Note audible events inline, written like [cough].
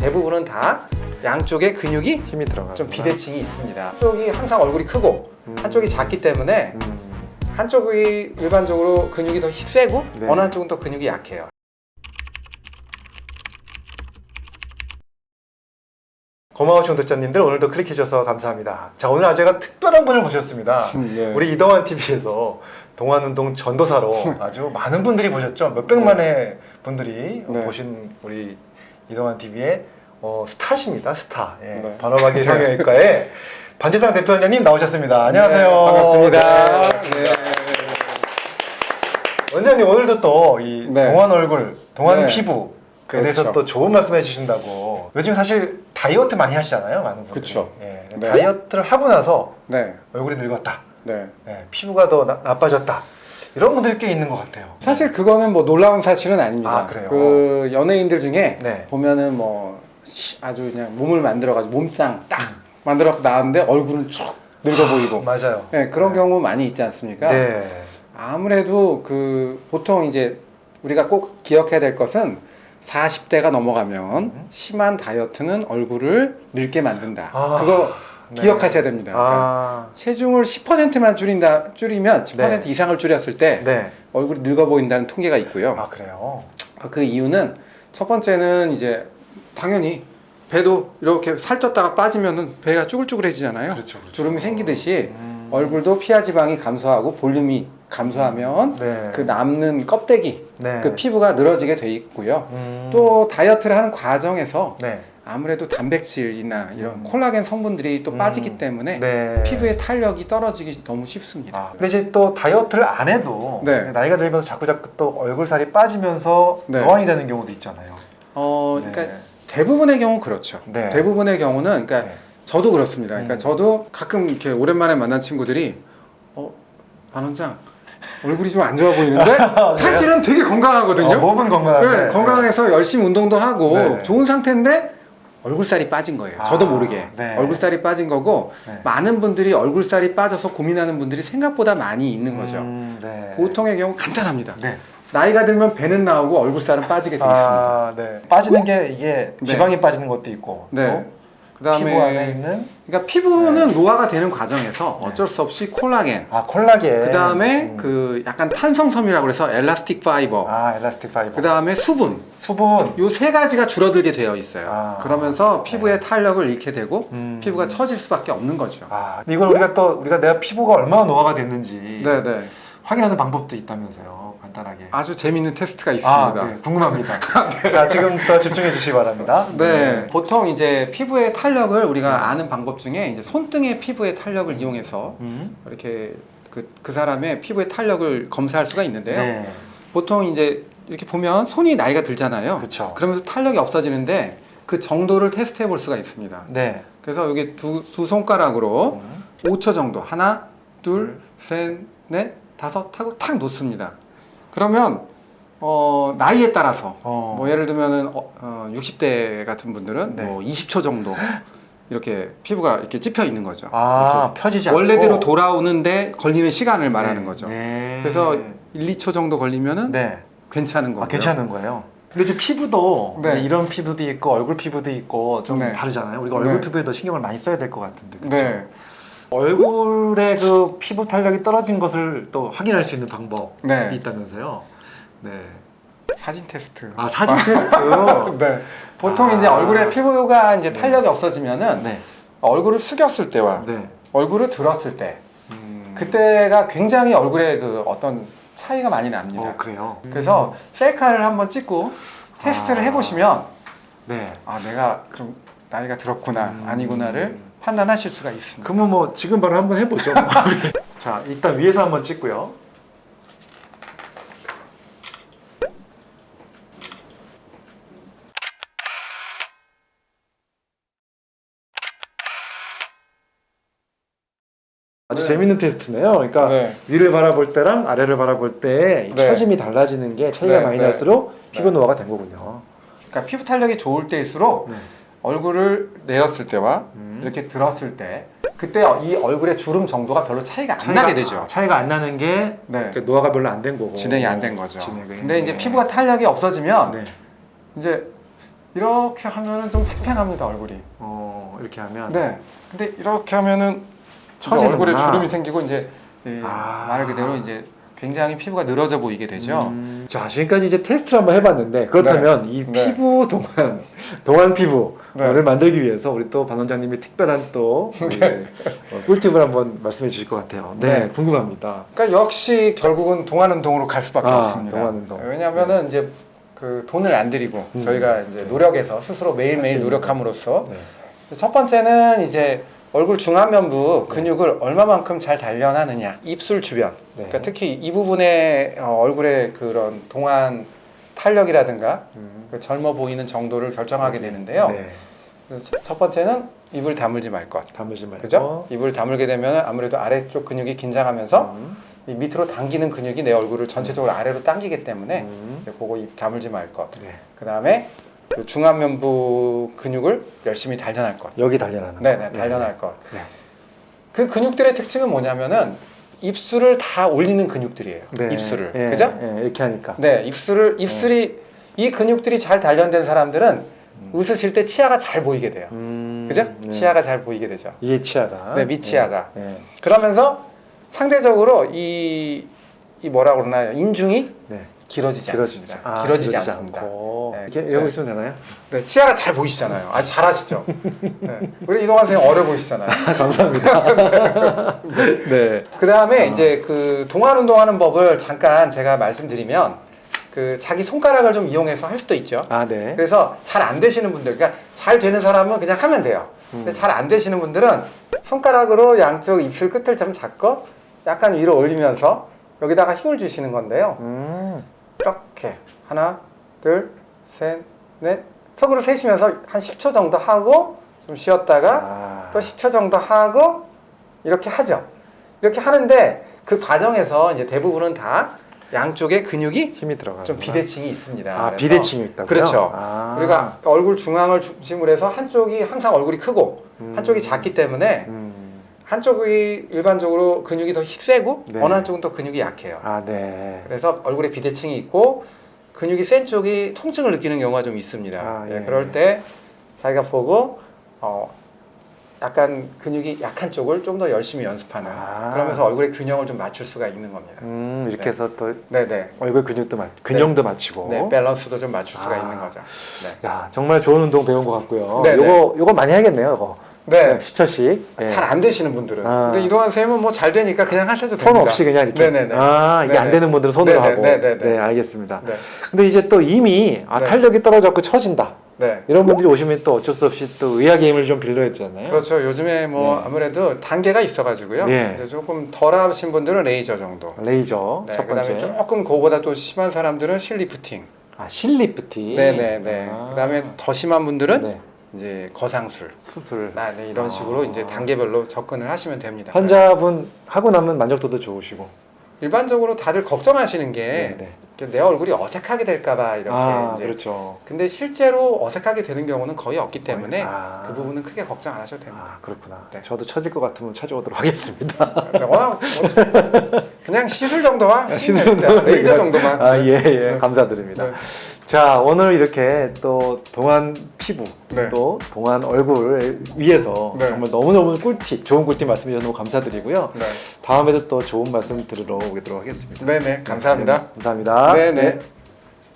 대부분은 다 양쪽에 근육이 힘이 들어가. 좀 비대칭이 있습니다. 한쪽이 항상 얼굴이 크고 음. 한쪽이 작기 때문에 음. 한쪽이 일반적으로 근육이 더 세고 네. 어느 한쪽은 또 근육이 약해요. 고마우신 구독자님들 오늘도 클릭해 주셔서 감사합니다. 자 오늘 아주 제가 특별한 분을 모셨습니다. [laughs] 네. 우리 이동환 TV에서 동안운동 전도사로 [laughs] 아주 많은 분들이 보셨죠. 몇 백만의 분들이 네. 보신 우리 이동환 TV의 어, 스타십니다. 스타. 예. 네. 반어박이 성형외과의 [laughs] 반지상 대표원장님 나오셨습니다. 안녕하세요. 네, 반갑습니다. 네. 네. 원장님 오늘도 또이 네. 동안 얼굴, 동안 네. 피부에 그렇죠. 대해서 또 좋은 말씀 해 주신다고. 요즘 사실 다이어트 많이 하시잖아요, 많은 분들이. 그쵸. 예. 네. 다이어트를 하고 나서 네. 얼굴이 늙었다. 네. 예, 피부가 더 나, 나빠졌다. 이런 분들이 꽤 있는 것 같아요. 사실 그거는 뭐 놀라운 사실은 아닙니다. 아, 그래요? 그 연예인들 중에 네. 보면은 뭐 시- 아주 그냥 몸을 만들어 가지고 몸짱 딱 음. 만들어 나왔는데 얼굴은 쭉 늙어 보이고. 맞아요. 네, 그런 경우 많이 있지 않습니까? 네. 아무래도 그 보통 이제 우리가 꼭 기억해야 될 것은 40대가 넘어가면 음. 심한 다이어트는 얼굴을 늙게 만든다. 아, 그거 네. 기억하셔야 됩니다. 그러니까 아, 체중을 10%만 줄인다 줄이면 10% 네. 이상을 줄였을 때 네. 얼굴이 늙어 보인다는 통계가 있고요. 아, 그래요? 그 이유는 첫 번째는 이제 당연히 배도 이렇게 살쪘다가 빠지면은 배가 쭈글쭈글해지잖아요. 그렇죠. 그렇죠. 주름이 생기듯이 음. 얼굴도 피하 지방이 감소하고 볼륨이 감소하면 네. 그 남는 껍데기, 네. 그 피부가 늘어지게 돼 있고요. 음. 또 다이어트를 하는 과정에서 네. 아무래도 단백질이나 이런 음. 콜라겐 성분들이 또 음. 빠지기 때문에 네. 피부의 탄력이 떨어지기 너무 쉽습니다. 아, 근데 이제 또 다이어트를 안 해도 네. 나이가 들면서 자꾸 자꾸 또 얼굴 살이 빠지면서 네. 노안이 되는 경우도 있잖아요. 어, 네. 그러니까 대부분의 경우 그렇죠. 네. 대부분의 경우는 그러니까 네. 저도 그렇습니다. 그러니까 음. 저도 가끔 이렇게 오랜만에 만난 친구들이 어, 반 원장 얼굴이 좀 안 좋아 보이는데 [laughs] 사실은 되게 건강하거든요. 어, 몸은 건강한데 네, 건강해서 열심히 운동도 하고 네. 좋은 상태인데 얼굴살이 빠진 거예요. 저도 아, 모르게 네. 얼굴살이 빠진 거고 네. 많은 분들이 얼굴살이 빠져서 고민하는 분들이 생각보다 많이 있는 거죠. 음, 네. 보통의 경우 간단합니다. 네. 나이가 들면 배는 나오고 얼굴살은 빠지게 돼 있습니다. 아, 네. 빠지는 게 이게 네. 지방이 빠지는 것도 있고 네. 또 그다음에 피부 안에 있는 그러니까 피부는 노화가 되는 과정에서 어쩔 수 없이 콜라겐, 아 콜라겐 그 다음에 음. 그 약간 탄성섬이라고 그래서 엘라스틱 파이버, 아 엘라스틱 파이버 그 다음에 수분, 수분 요 세 가지가 줄어들게 되어 있어요. 아. 그러면서 피부의 네. 탄력을 잃게 되고 음. 피부가 처질 수밖에 없는 거죠. 아 이걸 우리가 또 우리가 내가 피부가 얼마나 노화가 됐는지 네네. 확인하는 방법도 있다면서요 간단하게 아주 재미있는 테스트가 아, 있습니다. 네, 궁금합니다. [laughs] 자, 지금부터 집중해 주시기 바랍니다. 네. 보통 이제 피부의 탄력을 우리가 아는 방법 중에 이제 손등의 피부의 탄력을 이용해서 음. 이렇게 그, 그 사람의 피부의 탄력을 검사할 수가 있는데요. 네. 보통 이제 이렇게 보면 손이 나이가 들잖아요. 그렇죠. 그러면서 탄력이 없어지는데 그 정도를 테스트해 볼 수가 있습니다. 네. 그래서 여기 두, 두 손가락으로 음. 5초 정도 하나, 둘, 셋, 넷, 다섯 하고 탁 놓습니다. 그러면 어, 나이에 따라서 어. 뭐 예를 들면은 어, 어, 60대 같은 분들은 네. 뭐 20초 정도 이렇게 피부가 이렇게 찝혀 있는 거죠. 아, 펴지지 원래대로 돌아오는데 걸리는 시간을 말하는 네. 거죠. 네. 그래서 1, 2초 정도 걸리면은 네. 괜찮은 거고요. 아, 괜찮은 거예요. 근데 이제 피부도 네. 이런 피부도 있고 얼굴 피부도 있고 좀 네. 다르잖아요. 우리가 얼굴 네. 피부에도 신경을 많이 써야 될 것 같은데. 그렇죠? 네. 얼굴에 그 피부 탄력이 떨어진 것을 또 확인할 수 있는 방법이 네. 있다면서요. 네. 사진 테스트. 아, 사진 테스트. [laughs] 네. 보통 아. 이제 얼굴에 피부가 이제 탄력이 없어지면은 네. 얼굴을 숙였을 때와 네. 얼굴을 들었을 때 음. 그때가 굉장히 얼굴에 그 어떤 차이가 많이 납니다. 어, 그래요. 그래서 셀카를 한번 찍고 테스트를 아. 해보시면 네. 아 내가 좀 나이가 들었구나 음. 아니구나를 판단하실 수가 있습니다. 그러면 뭐 지금 바로 한번 해보죠. [laughs] [laughs] 자, 일단 위에서 한번 찍고요. 아주 네. 재밌는 테스트네요. 그러니까 네. 위를 바라볼 때랑 아래를 바라볼 때의 네. 처짐이 달라지는 게 차이가 네, 많이 네. 날수록 피부 네. 노화가 된 거군요. 그러니까 피부 탄력이 좋을 때일수록 네. 얼굴을 내렸을 때와 음. 이렇게 들었을 때 그때 이 얼굴의 주름 정도가 별로 차이가 안 차이가- 나게 되죠. 아, 차이가 안 나는 게 네. 그 노화가 별로 안 된 거고 진행이 안 된 거죠. 진행이. 근데 이제 피부가 탄력이 없어지면 네. 이제 이렇게 하면은 좀 팽팽합니다 얼굴이. 어, 이렇게 하면 네. 근데 이렇게 하면은 처지는구나. 얼굴에 주름이 생기고 이제 예, 아. 말 그대로 이제 굉장히 피부가 늘어져 보이게 되죠. 음. 자 지금까지 이제 테스트를 한번 해봤는데 그렇다면 이 네. 피부 동안 동안 피부를 네. 만들기 위해서 우리 또반 원장님이 특별한 또 우리 어, 꿀팁을 한번 말씀해 주실 것 같아요. 네, 네. 궁금합니다. 그러니까 역시 결국은 동안 운동으로 갈 수밖에 아, 없습니다. 동안 운동. 왜냐하면은 이제 그 돈을 안 들이고 음. 저희가 이제 노력해서 스스로 매일매일 맞습니다. 노력함으로써 네. 첫 번째는 이제 얼굴 중안면부 근육을 얼마만큼 잘 단련하느냐 입술 주변 네. 그러니까 특히 이 부분에 어, 얼굴의 그런 동안 탄력이라든가 음. 그 젊어 보이는 정도를 결정하게 되는데요. 네. 첫 번째는 입을 다물지 말 것. 다물지 말고. 그죠? 입을 다물게 되면 아무래도 아래쪽 근육이 긴장하면서 음. 이 밑으로 당기는 근육이 내 얼굴을 전체적으로 아래로 당기기 때문에 음. 이제 그거 입 다물지 말 것. 네. 그 다음에 그 중안면부 근육을 열심히 단련할 것. 여기 단련하는 네네, 거. 단련할 것. 네. 그 근육들의 특징은 뭐냐면은 입술을 다 올리는 근육들이에요. 네. 입술을. 예, 그죠? 예, 이렇게 하니까. 네, 입술을, 입술이, 이 근육들이 잘 단련된 사람들은 음. 웃으실 때 치아가 잘 보이게 돼요. 음. 그죠? 네. 치아가 잘 보이게 되죠. 이게 치아가. 네, 밑치아가. 네. 네. 그러면서 상대적으로 이, 이 뭐라 그러나요? 인중이 네. 길어지지 않습니다. 아, 길어지지 길어지지 않습니다. 않고. 네. 이렇게 이러고 네. 있으면 되나요? 네, 치아가 잘 보이시잖아요. 아, 잘하시죠? 네. 우리 이동환 선생님 어려 보이시잖아요. [laughs] 감사합니다. [laughs] 네. 그 다음에 아. 이제 그 동안 운동하는 법을 잠깐 제가 말씀드리면 그 자기 손가락을 좀 이용해서 할 수도 있죠. 아, 네. 그래서 잘 안 되시는 분들, 그러니까 잘 되는 사람은 그냥 하면 돼요. 근데 음. 잘안 되시는 분들은 손가락으로 양쪽 입술 끝을 좀 잡고 약간 위로 올리면서 여기다가 힘을 주시는 건데요. 음. 이렇게 하나, 둘, 셋, 넷 속으로 세시면서 한 10초 정도 하고 좀 쉬었다가 아. 또 10초 정도 하고 이렇게 하죠. 이렇게 하는데 그 과정에서 이제 대부분은 다 양쪽에 근육이 힘이 들어가. 좀 비대칭이 있습니다. 아, 비대칭이 있다고요? 그렇죠. 아. 우리가 얼굴 중앙을 중심으로 해서 한쪽이 항상 얼굴이 크고 음. 한쪽이 작기 때문에 음. 한쪽이 일반적으로 근육이 더 세고 네. 어느 한쪽은 또 근육이 약해요. 아, 네. 그래서 얼굴에 비대칭이 있고 근육이 센 쪽이 통증을 느끼는 경우가 좀 있습니다. 아, 예, 예. 그럴 때 자기가 보고 어, 약간 근육이 약한 쪽을 좀 더 열심히 연습하는 아. 그러면서 얼굴의 균형을 좀 맞출 수가 있는 겁니다. 음, 이렇게 네. 해서 또 네네. 얼굴 근육도 맞, 균형도 맞추고. 네, 밸런스도 좀 맞출 수가 아. 있는 거죠. 네. 야, 정말 좋은 운동 배운 것 같고요. 네, 요거 요거 많이 해야겠네요, 이거. 네. 10초씩. 예. 잘안 되시는 분들은. 아. 근데 이동환 선생님은 뭐 잘 되니까 그냥 하셔도 손 됩니다. 없이 그냥 이렇게. 네네네. 아, 이게 안 네네. 되는 분들은 손으로 네네, 하고. 네네네. 네, 알겠습니다. 네. 근데 이제 또 이미 아, 네. 탄력이 떨어졌고 처진다. 네. 이런 분들이 오시면 또 어쩔 수 없이 또 의학의 힘을 좀 빌려야잖아요. 그렇죠. 요즘에 뭐 네. 아무래도 단계가 있어가지고요. 네. 이제 조금 덜 하신 분들은 레이저 정도. 레이저 네, 첫 그다음에 번째. 조금 그거보다 또 심한 사람들은 실리프팅. 아, 실리프팅. 네네네. 아. 그다음에 더 심한 분들은 네. 이제 거상술. 수술. 아, 네, 이런 아. 식으로 이제 단계별로 접근을 하시면 됩니다. 환자분 하고 나면 만족도도 좋으시고. 일반적으로 다들 걱정하시는 게 네. 내 얼굴이 어색하게 될까봐 이렇게 아, 이제. 그렇죠. 근데 실제로 어색하게 되는 경우는 거의 없기 때문에 아. 그 부분은 크게 걱정 안 하셔도 됩니다. 아, 그렇구나. 네. 저도 처질 것 같으면 찾아오도록 하겠습니다. 네, 워낙 뭐- [laughs] 그냥 시술 정도만 시술 하시면 됩니다. 정도만 레이저 정도만. 아, 예, 예. 네. 감사드립니다. 네. 자, 오늘 이렇게 또 동안 피부, 네. 또 동안 얼굴을 위해서 네. 정말 너무너무 꿀팁, 좋은 꿀팁 말씀해 주셔서 너무 감사드리고요. 네. 다음에도 또 좋은 말씀 들으러 오도록 하겠습니다. 네네 감사합니다. 네, 감사합니다. 네네.